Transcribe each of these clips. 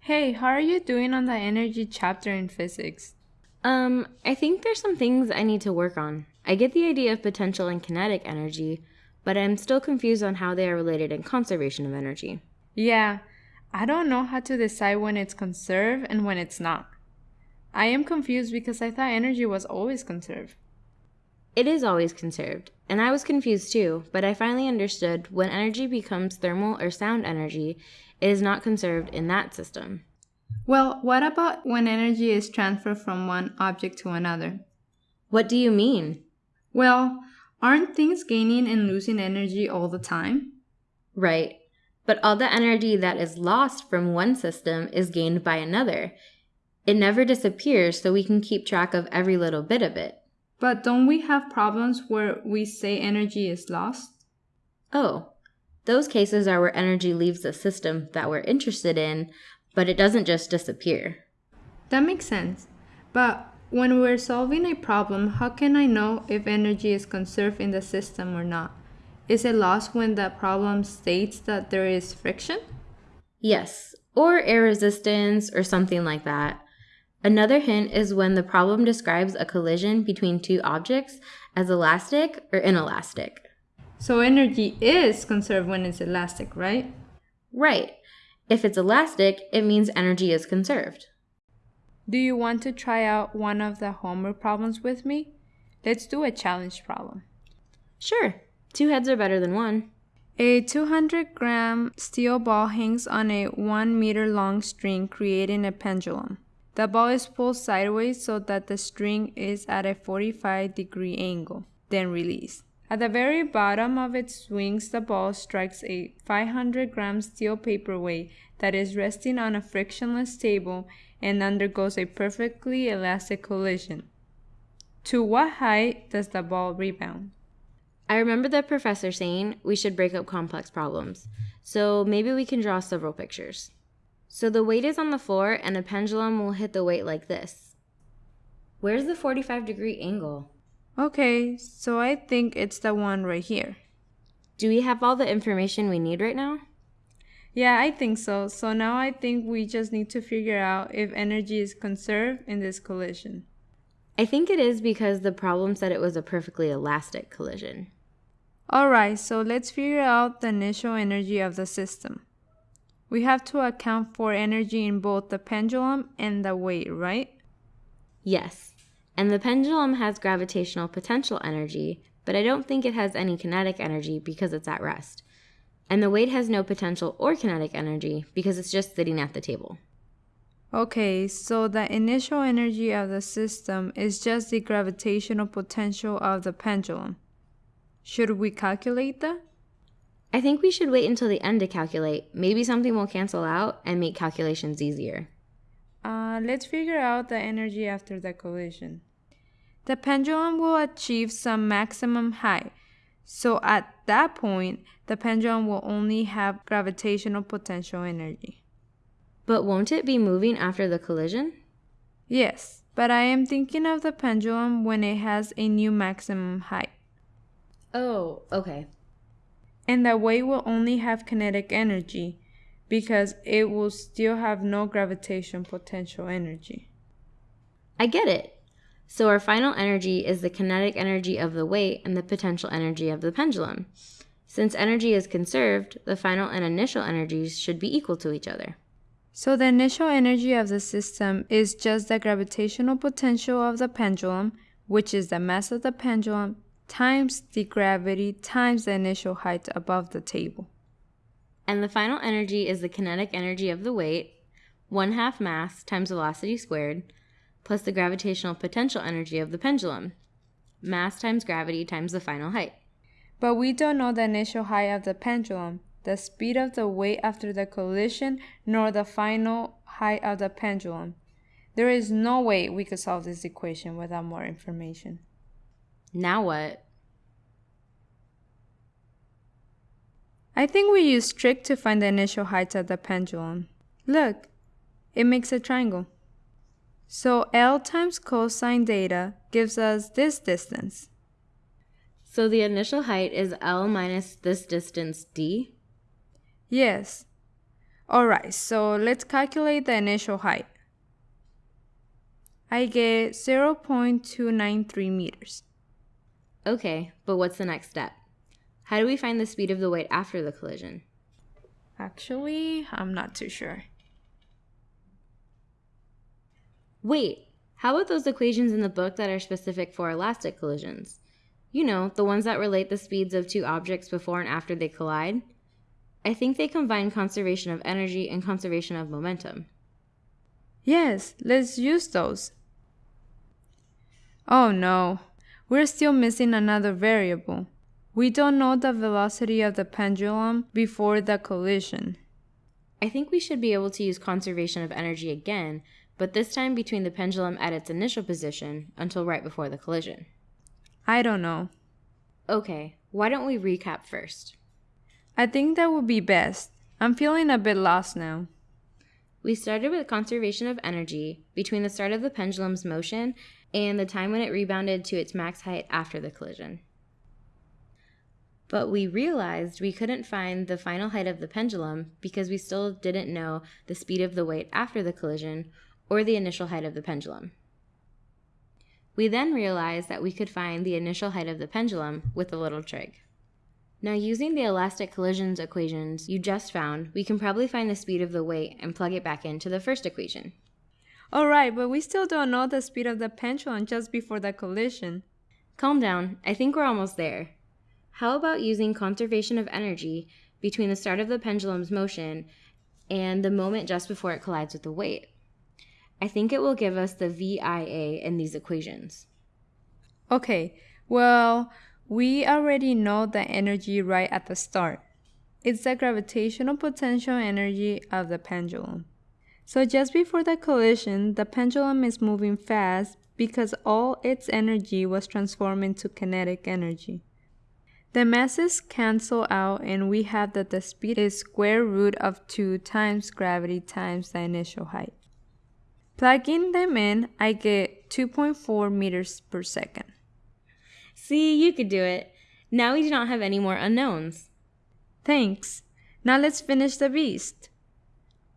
Hey, how are you doing on the energy chapter in physics? Um, I think there's some things I need to work on. I get the idea of potential and kinetic energy, but I'm still confused on how they are related in conservation of energy. Yeah, I don't know how to decide when it's conserved and when it's not. I am confused because I thought energy was always conserved. It is always conserved, and I was confused too, but I finally understood when energy becomes thermal or sound energy, it is not conserved in that system. Well, what about when energy is transferred from one object to another? What do you mean? Well, aren't things gaining and losing energy all the time? Right. But all the energy that is lost from one system is gained by another. It never disappears, so we can keep track of every little bit of it. But don't we have problems where we say energy is lost? Oh, those cases are where energy leaves the system that we're interested in, but it doesn't just disappear. That makes sense. But when we're solving a problem, how can I know if energy is conserved in the system or not? Is it lost when the problem states that there is friction? Yes, or air resistance or something like that. Another hint is when the problem describes a collision between two objects as elastic or inelastic. So energy is conserved when it's elastic, right? Right. If it's elastic, it means energy is conserved. Do you want to try out one of the homework problems with me? Let's do a challenge problem. Sure. Two heads are better than one. A 200 gram steel ball hangs on a 1 meter long string, creating a pendulum. The ball is pulled sideways so that the string is at a 45 degree angle, then released. At the very bottom of its swings, the ball strikes a 500 gram steel paperweight that is resting on a frictionless table and undergoes a perfectly elastic collision. To what height does the ball rebound? I remember the professor saying we should break up complex problems, so maybe we can draw several pictures. So the weight is on the floor and a pendulum will hit the weight like this. Where's the 45 degree angle? Okay, so I think it's the one right here. Do we have all the information we need right now? Yeah, I think so. So now I think we just need to figure out if energy is conserved in this collision. I think it is because the problem said it was a perfectly elastic collision. Alright, so let's figure out the initial energy of the system. We have to account for energy in both the pendulum and the weight, right? Yes, and the pendulum has gravitational potential energy, but I don't think it has any kinetic energy because it's at rest. And the weight has no potential or kinetic energy because it's just sitting at the table. Okay, so the initial energy of the system is just the gravitational potential of the pendulum. Should we calculate that? I think we should wait until the end to calculate. Maybe something will cancel out and make calculations easier. Uh, let's figure out the energy after the collision. The pendulum will achieve some maximum height, so at that point, the pendulum will only have gravitational potential energy. But won't it be moving after the collision? Yes, but I am thinking of the pendulum when it has a new maximum height. Oh, okay. And that weight will only have kinetic energy because it will still have no gravitation potential energy. I get it. So our final energy is the kinetic energy of the weight and the potential energy of the pendulum. Since energy is conserved, the final and initial energies should be equal to each other. So the initial energy of the system is just the gravitational potential of the pendulum, which is the mass of the pendulum, times the gravity times the initial height above the table. And the final energy is the kinetic energy of the weight, 1 half mass times velocity squared, plus the gravitational potential energy of the pendulum, mass times gravity times the final height. But we don't know the initial height of the pendulum, the speed of the weight after the collision, nor the final height of the pendulum. There is no way we could solve this equation without more information. Now what? I think we use trig to find the initial height of the pendulum. Look, it makes a triangle. So L times cosine theta gives us this distance. So the initial height is L minus this distance D? Yes. Alright, so let's calculate the initial height. I get 0.293 meters. Okay, but what's the next step? How do we find the speed of the weight after the collision? Actually, I'm not too sure. Wait, how about those equations in the book that are specific for elastic collisions? You know, the ones that relate the speeds of two objects before and after they collide? I think they combine conservation of energy and conservation of momentum. Yes, let's use those. Oh no, we're still missing another variable. We don't know the velocity of the pendulum before the collision. I think we should be able to use conservation of energy again, but this time between the pendulum at its initial position until right before the collision. I don't know. Okay, why don't we recap first? I think that would be best. I'm feeling a bit lost now. We started with conservation of energy between the start of the pendulum's motion and the time when it rebounded to its max height after the collision. But we realized we couldn't find the final height of the pendulum because we still didn't know the speed of the weight after the collision or the initial height of the pendulum. We then realized that we could find the initial height of the pendulum with a little trig. Now using the elastic collisions equations you just found, we can probably find the speed of the weight and plug it back into the first equation. Alright, but we still don't know the speed of the pendulum just before the collision. Calm down, I think we're almost there. How about using conservation of energy between the start of the pendulum's motion and the moment just before it collides with the weight? I think it will give us the VIA in these equations. Okay, well, we already know the energy right at the start. It's the gravitational potential energy of the pendulum. So just before the collision, the pendulum is moving fast because all its energy was transformed into kinetic energy. The masses cancel out and we have that the speed is square root of 2 times gravity times the initial height. Plugging them in, I get 2.4 meters per second. See, you could do it. Now we do not have any more unknowns. Thanks. Now let's finish the beast.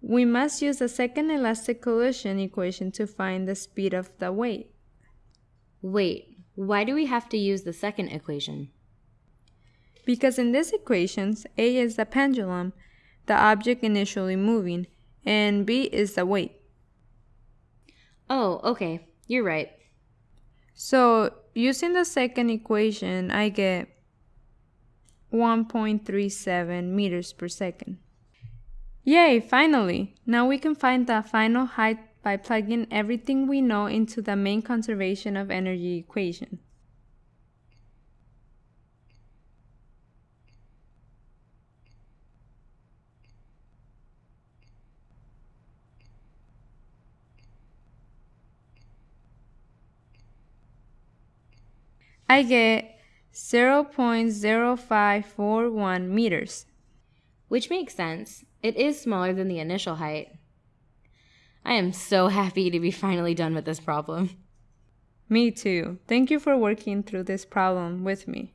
We must use the second elastic collision equation to find the speed of the weight. Wait, why do we have to use the second equation? Because in these equations, A is the pendulum, the object initially moving, and B is the weight. Oh, okay. You're right. So, using the second equation, I get 1.37 meters per second. Yay, finally! Now we can find the final height by plugging everything we know into the main conservation of energy equation. I get 0.0541 meters. Which makes sense. It is smaller than the initial height. I am so happy to be finally done with this problem. Me too. Thank you for working through this problem with me.